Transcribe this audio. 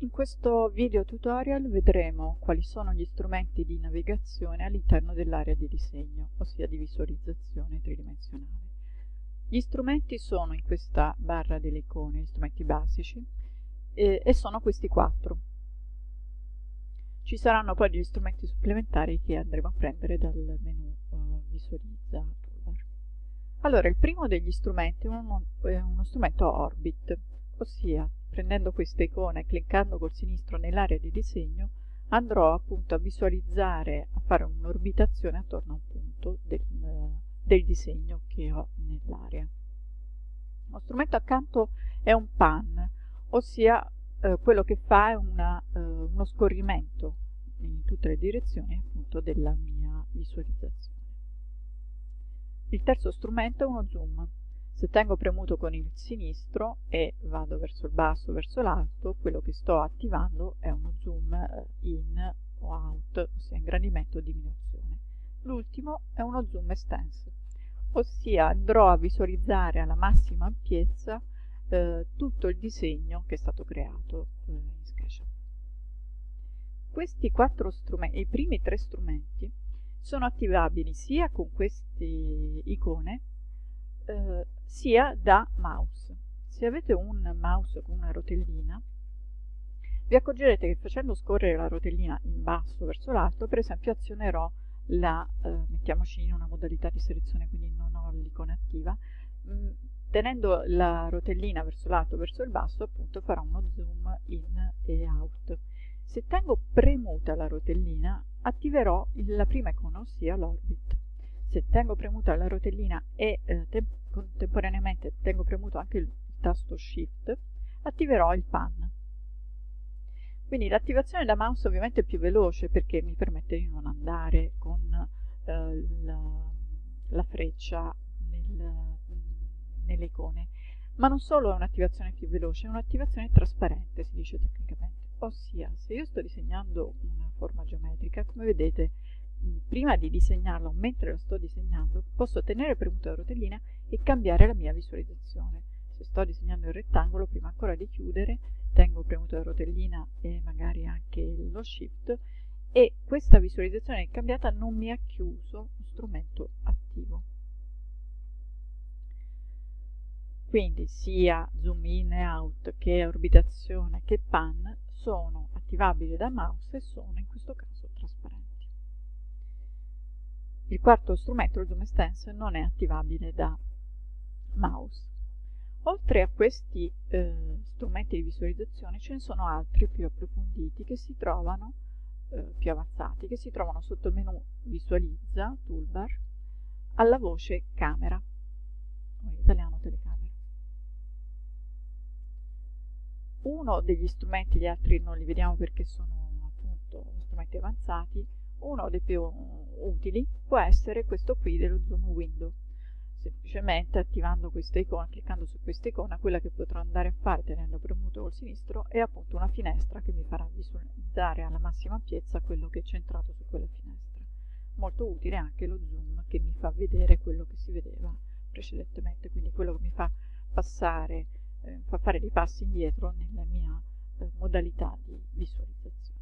In questo video tutorial vedremo quali sono gli strumenti di navigazione all'interno dell'area di disegno, ossia di visualizzazione tridimensionale. Gli strumenti sono in questa barra delle icone, gli strumenti basici, eh, e sono questi quattro. Ci saranno poi degli strumenti supplementari che andremo a prendere dal menu uh, Visualizza. Allora, il primo degli strumenti è uno, è uno strumento Orbit, ossia prendendo questa icona e cliccando col sinistro nell'area di disegno andrò appunto a visualizzare, a fare un'orbitazione attorno a un punto del, del disegno che ho nell'area. Lo strumento accanto è un pan, ossia eh, quello che fa è una, eh, uno scorrimento in tutte le direzioni appunto della mia visualizzazione. Il terzo strumento è uno zoom, se tengo premuto con il sinistro e vado verso il basso, verso l'alto, quello che sto attivando è uno zoom eh, in o out, ossia ingrandimento o diminuzione. L'ultimo è uno zoom extense, ossia andrò a visualizzare alla massima ampiezza eh, tutto il disegno che è stato creato eh, in SketchUp. Questi quattro strumenti, i primi tre strumenti, sono attivabili sia con queste icone eh, sia da mouse. Se avete un mouse con una rotellina, vi accorgerete che facendo scorrere la rotellina in basso verso l'alto, per esempio azionerò la, eh, mettiamoci in una modalità di selezione, quindi non ho l'icona attiva, mh, mm, tenendo la rotellina verso l'alto verso il basso, appunto farò uno zoom in e out. Se tengo premuta la rotellina, attiverò la prima icona, ossia l'orbit se tengo premuta la rotellina e eh, te contemporaneamente tengo premuto anche il tasto shift attiverò il pan. Quindi l'attivazione da mouse ovviamente è più veloce perché mi permette di non andare con eh, la, la, freccia nel, nelle icone. Ma non solo è un'attivazione più veloce è un'attivazione trasparente si dice tecnicamente. Ossia se io sto disegnando una forma geometrica come vedete prima di disegnarlo, mentre lo sto disegnando, posso tenere premuta la rotellina e cambiare la mia visualizzazione. Se sto disegnando il rettangolo, prima ancora di chiudere, tengo premuta la rotellina e magari anche lo shift e questa visualizzazione cambiata non mi ha chiuso lo strumento attivo. Quindi sia zoom in e out che orbitazione che pan sono attivabili da mouse e sono in questo caso. Il quarto strumento, il zoom extension, non è attivabile da mouse. Oltre a questi eh, strumenti di visualizzazione ce ne sono altri più approfonditi che si trovano, eh, più avanzati, che si trovano sotto il menu Visualizza, Toolbar, alla voce Camera, o in italiano telecamera. Uno degli strumenti, gli altri non li vediamo perché sono appunto strumenti avanzati, uno dei più utili può essere questo qui dello zoom window semplicemente attivando questa icona, cliccando su questa icona, quella che potrò andare a fare tenendo premuto col sinistro è appunto una finestra che mi farà visualizzare alla massima ampiezza quello che è centrato su quella finestra. Molto utile anche lo zoom che mi fa vedere quello che si vedeva precedentemente, quindi quello che mi fa passare, eh, fa fare dei passi indietro nella mia eh, modalità di visualizzazione.